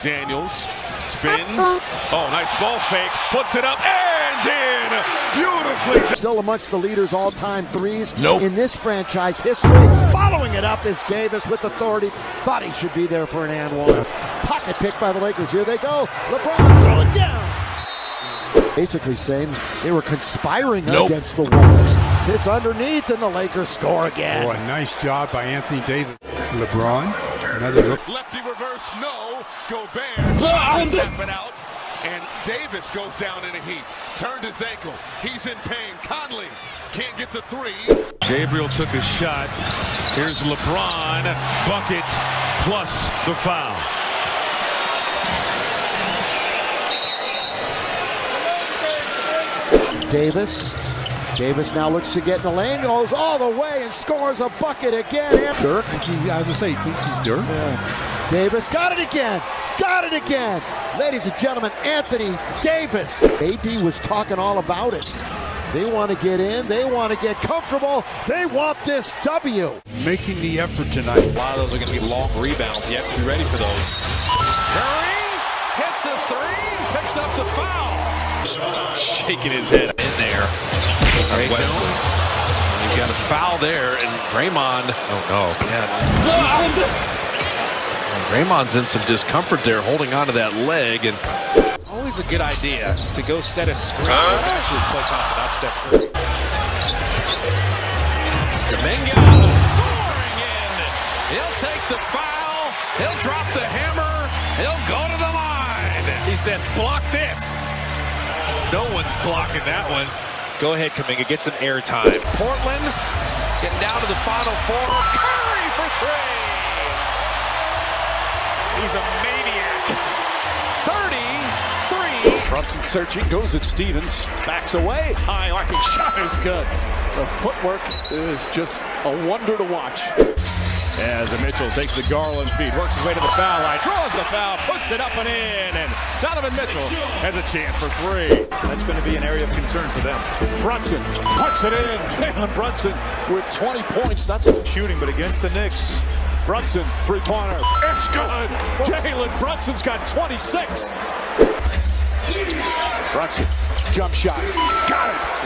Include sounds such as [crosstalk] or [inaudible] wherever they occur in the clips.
Daniels spins. Oh, nice ball fake. Puts it up and in. Beautifully. Still amongst the leaders all-time threes Nope. in this franchise history. Following it up is Davis with authority. Thought he should be there for an and one. Pocket pick by the Lakers. Here they go. LeBron throw it down. Basically saying they were conspiring Nope. against the Wolves. It's underneath and the Lakers score again. Oh, a nice job by Anthony Davis. LeBron, another look. Lefty reverse, no. Gobert. Tap it out. And Davis goes down in a heap. Turned his ankle. He's in pain. Conley can't get the three. Gabriel took a shot. Here's LeBron. Bucket plus the foul. Davis. Davis now looks to get in the lane, goes all the way and scores a bucket again. Dirk. I was gonna say, he thinks he's Dirk. Davis got it again. Got it again. Ladies and gentlemen, Anthony Davis. AD was talking all about it. They want to get in. They want to get comfortable. They want this W. Making the effort tonight. A lot of those are going to be long rebounds. You have to be ready for those. Curry hits a three, picks up the foul. Shaking his head in there. Wesley. You've got a foul there, and Draymond. Oh no! Yeah. Draymond's in some discomfort there, holding onto that leg, and always a good idea to go set a screen. It's actually play top, not Steph Curry. Domingo soaring in. He'll take the foul. He'll drop the hammer. He'll go to the line. He said, block this. No one's blocking that one. Go ahead, Kuminga. Get some air time. Portland getting down to the final four. Curry 33. Brunson searching, goes at Stevens, backs away. High arcing [laughs] shot is good. The footwork is just a wonder to watch. As Mitchell takes the Garland feed, works his way to the foul line, draws the foul, puts it up and in, and Donovan Mitchell has a chance for three. That's going to be an area of concern for them. Brunson puts it in. Jalen Brunson with 20 points. That's shooting, but against the Knicks. Brunson, three-pointer. It's good. Jalen Brunson's got 26. Brunson, jump shot. Got it.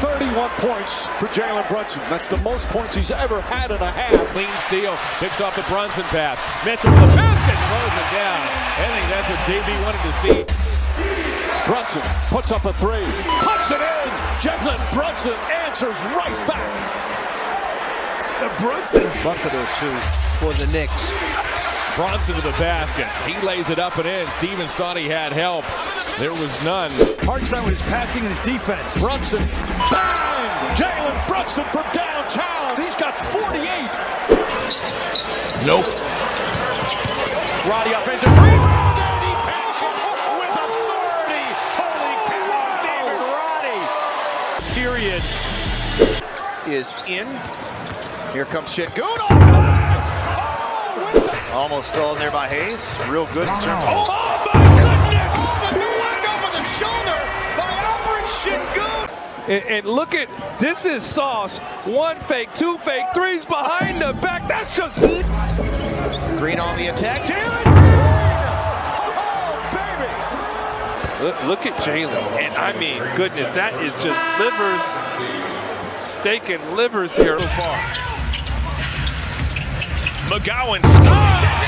31 points for Jalen Brunson. That's the most points he's ever had in a half. Clean steal, picks off the Brunson pass. Mitchell with the basket, throws it down. I think that's what JB wanted to see. Brunson puts up a three. Puts it in. Jalen Brunson answers right back. The Brunson. Bucket or two for the Knicks. Brunson to the basket. He lays it up and in. Stevens thought he had help. There was none. Hard time with his passing and his defense. Brunson, bang! Jalen Brunson from downtown. He's got 48. Nope. Roddy offensive rebound, and he it with authority. Holy cow, David Roddy. period is in. Here comes Sengun. off oh, the glass. Oh, Almost stolen there by Hayes. Real good of. Oh, my goodness! Shoulder by Alperen Sengun. And, and look at this is sauce. One fake, two fake, threes behind the back. That's just Green on the attack. Jalen Green. Oh, baby. look, look at Jalen. And I mean, goodness, that is just livers, steak and livers here so far. McGowan stops.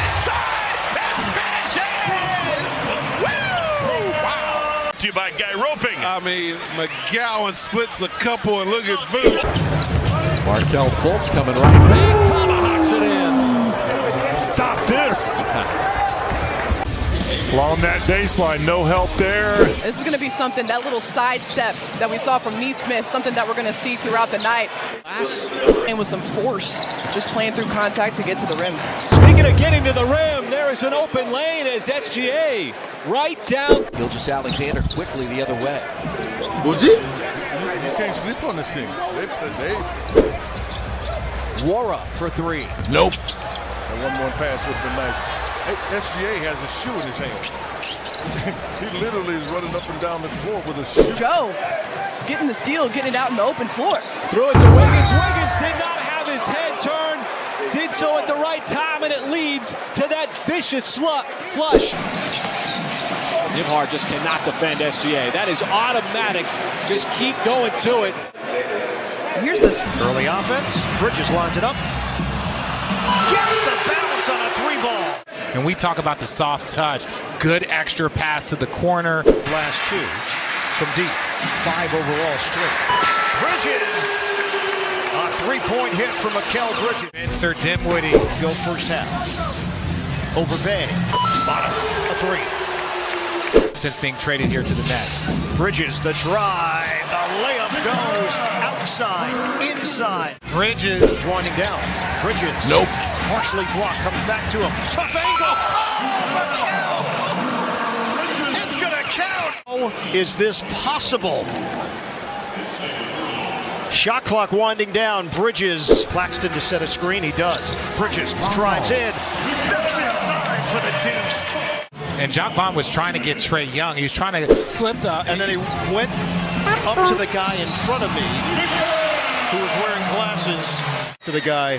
To you by Guy Roping. I mean, McGowan splits a couple and look at Vooch. Markelle Fultz coming right back. Tomahawks it in. Stop this. [laughs] Along that baseline, no help there. This is going to be something, that little sidestep that we saw from Nesmith, something that we're going to see throughout the night. And with some force, just playing through contact to get to the rim. Speaking of getting to the rim, there is an open lane as SGA right down. Gilgeous-Alexander quickly the other way. Would You can't sleep on this thing. They, they, Wara for three. Nope. and one more pass would have been nice. Hey, SGA has a shoe in his hand. [laughs] he literally is running up and down the floor with a shoe. Joe, getting the steal, getting it out in the open floor. Threw it to Wiggins. Wiggins did not have his head turned. Did did so at the right time, and it leads to that vicious slut flush. Nembhard just cannot defend SGA. That is automatic. Just keep going to it. Here's the Early offense. Bridges lines it up. Gets the bounce on a three ball. And we talk about the soft touch. Good extra pass to the corner. Last two from deep. Five overall straight. Bridges. Three-point hit from Mikal Bridges. Spencer Dinwiddie. Go first half. Over Bay. Bottom. A three. Since being traded here to the Nets. Bridges, the drive. The layup goes outside, inside. Bridges. Winding down. Bridges. Nope. Partially blocked. Comes back to him. Tough angle. Oh, it's going to count. Oh, Is this possible? Shot clock winding down. Bridges. Claxton to set a screen. He does. Bridges drives in. Ducks inside for the deuce. And John Vaughn was trying to get Trae Young. He was trying to flip the. And then he went up to the guy in front of me who was wearing glasses to the guy